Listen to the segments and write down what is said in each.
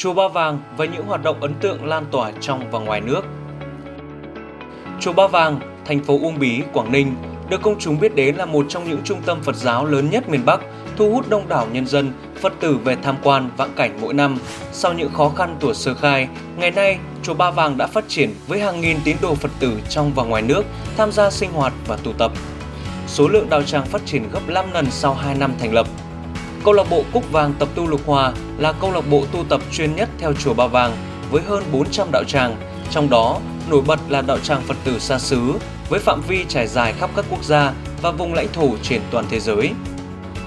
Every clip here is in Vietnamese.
Chùa Ba Vàng và những hoạt động ấn tượng lan tỏa trong và ngoài nước. Chùa Ba Vàng, thành phố Uông Bí, Quảng Ninh được công chúng biết đến là một trong những trung tâm Phật giáo lớn nhất miền Bắc, thu hút đông đảo nhân dân, Phật tử về tham quan vãng cảnh mỗi năm. Sau những khó khăn tuổi sơ khai, ngày nay chùa Ba Vàng đã phát triển với hàng nghìn tín đồ Phật tử trong và ngoài nước tham gia sinh hoạt và tụ tập. Số lượng đạo tràng phát triển gấp 5 lần sau 2 năm thành lập. Câu lạc bộ Cúc Vàng Tập tu Lục Hòa là câu lạc bộ tu tập chuyên nhất theo chùa Ba Vàng với hơn 400 đạo tràng, trong đó nổi bật là đạo tràng Phật tử xa xứ với phạm vi trải dài khắp các quốc gia và vùng lãnh thổ trên toàn thế giới.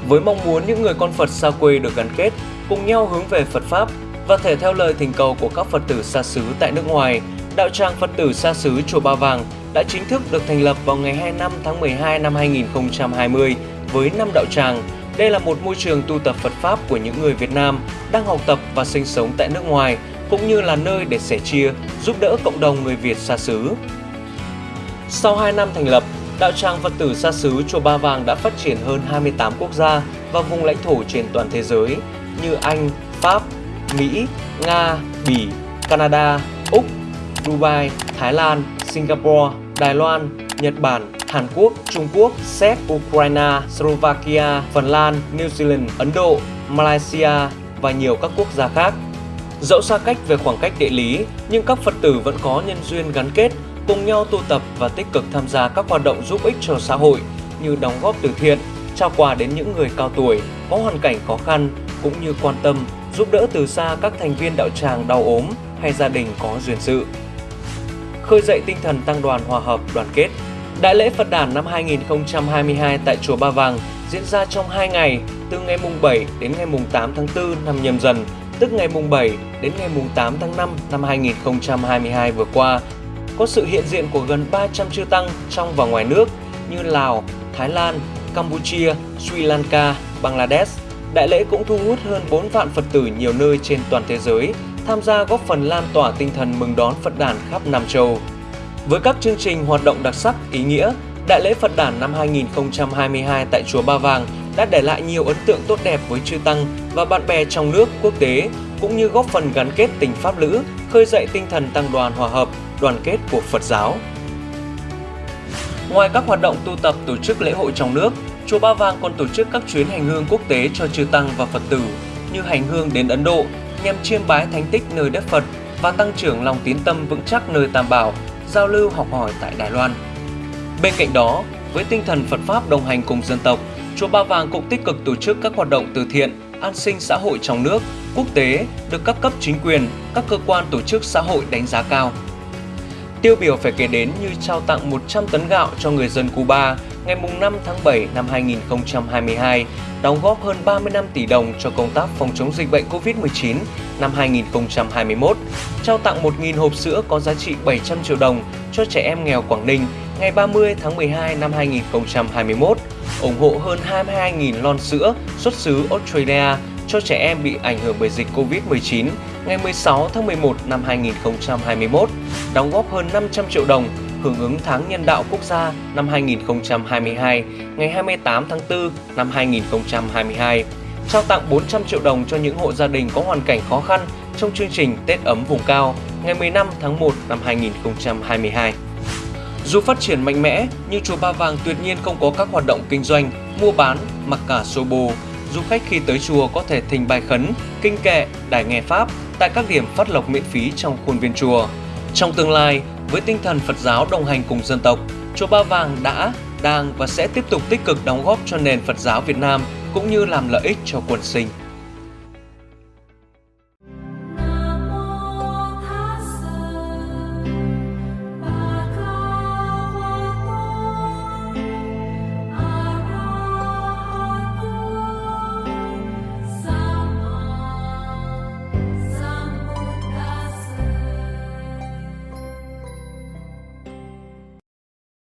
Với mong muốn những người con Phật xa quê được gắn kết, cùng nhau hướng về Phật Pháp và thể theo lời thỉnh cầu của các Phật tử xa xứ tại nước ngoài, đạo tràng Phật tử xa xứ Chùa Ba Vàng đã chính thức được thành lập vào ngày 25 tháng 12 năm 2020 với 5 đạo tràng. Đây là một môi trường tu tập Phật Pháp của những người Việt Nam đang học tập và sinh sống tại nước ngoài, cũng như là nơi để sẻ chia, giúp đỡ cộng đồng người Việt xa xứ. Sau 2 năm thành lập, đạo tràng Phật tử xa xứ Chùa Ba Vàng đã phát triển hơn 28 quốc gia và vùng lãnh thổ trên toàn thế giới như Anh, Pháp, Mỹ, Nga, Bỉ, Canada, Úc, Dubai, Thái Lan, Singapore, Đài Loan, Nhật Bản, Hàn Quốc, Trung Quốc, Séc, Ukraine, Slovakia, Phần Lan, New Zealand, Ấn Độ, Malaysia và nhiều các quốc gia khác. Dẫu xa cách về khoảng cách địa lý, nhưng các Phật tử vẫn có nhân duyên gắn kết, cùng nhau tu tập và tích cực tham gia các hoạt động giúp ích cho xã hội như đóng góp từ thiện, trao quà đến những người cao tuổi có hoàn cảnh khó khăn cũng như quan tâm, giúp đỡ từ xa các thành viên đạo tràng đau ốm hay gia đình có duyên sự. Khơi dậy tinh thần tăng đoàn hòa hợp đoàn kết. Đại lễ Phật đản năm 2022 tại chùa Ba Vàng diễn ra trong 2 ngày, từ ngày mùng 7 đến ngày mùng 8 tháng 4 năm nhâm dần, tức ngày mùng 7 đến ngày mùng 8 tháng 5 năm 2022 vừa qua. Có sự hiện diện của gần 300 chư tăng trong và ngoài nước như Lào, Thái Lan, Campuchia, Sri Lanka, Bangladesh. Đại lễ cũng thu hút hơn 4 vạn Phật tử nhiều nơi trên toàn thế giới tham gia góp phần lan tỏa tinh thần mừng đón Phật đản khắp Nam Châu. Với các chương trình hoạt động đặc sắc, ý nghĩa, Đại lễ Phật đản năm 2022 tại Chùa Ba Vàng đã để lại nhiều ấn tượng tốt đẹp với chư Tăng và bạn bè trong nước, quốc tế, cũng như góp phần gắn kết tình Pháp lữ, khơi dậy tinh thần tăng đoàn hòa hợp, đoàn kết của Phật giáo. Ngoài các hoạt động tu tập tổ chức lễ hội trong nước, Chùa Ba Vàng còn tổ chức các chuyến hành hương quốc tế cho chư Tăng và Phật tử như hành hương đến Ấn Độ nhằm chiêm bái thánh tích nơi đất Phật và tăng trưởng lòng tín tâm vững chắc nơi Tam Bảo, giao lưu học hỏi tại Đài Loan. Bên cạnh đó, với tinh thần Phật Pháp đồng hành cùng dân tộc, Chùa Ba Vàng cũng tích cực tổ chức các hoạt động từ thiện, an sinh xã hội trong nước, quốc tế được các cấp chính quyền, các cơ quan tổ chức xã hội đánh giá cao. Tiêu biểu phải kể đến như trao tặng 100 tấn gạo cho người dân Cuba ngày 5 tháng 7 năm 2022, đóng góp hơn 35 tỷ đồng cho công tác phòng chống dịch bệnh COVID-19 năm 2021, trao tặng 1.000 hộp sữa có giá trị 700 triệu đồng cho trẻ em nghèo Quảng Ninh ngày 30 tháng 12 năm 2021, ủng hộ hơn 22.000 lon sữa xuất xứ Australia cho trẻ em bị ảnh hưởng bởi dịch Covid-19 ngày 16 tháng 11 năm 2021, đóng góp hơn 500 triệu đồng hưởng ứng tháng nhân đạo quốc gia năm 2022 ngày 28 tháng 4 năm 2022, trao tặng 400 triệu đồng cho những hộ gia đình có hoàn cảnh khó khăn trong chương trình Tết ấm vùng cao ngày 15 tháng 1 năm 2022. Dù phát triển mạnh mẽ, nhưng chùa Ba Vàng tuyệt nhiên không có các hoạt động kinh doanh, mua bán, mặc cả xô bồ. Du khách khi tới chùa có thể thỉnh bài khấn, kinh kệ, đài nghe Pháp tại các điểm phát lộc miễn phí trong khuôn viên chùa. Trong tương lai, với tinh thần Phật giáo đồng hành cùng dân tộc, chùa Ba Vàng đã, đang và sẽ tiếp tục tích cực đóng góp cho nền Phật giáo Việt Nam cũng như làm lợi ích cho quần sinh.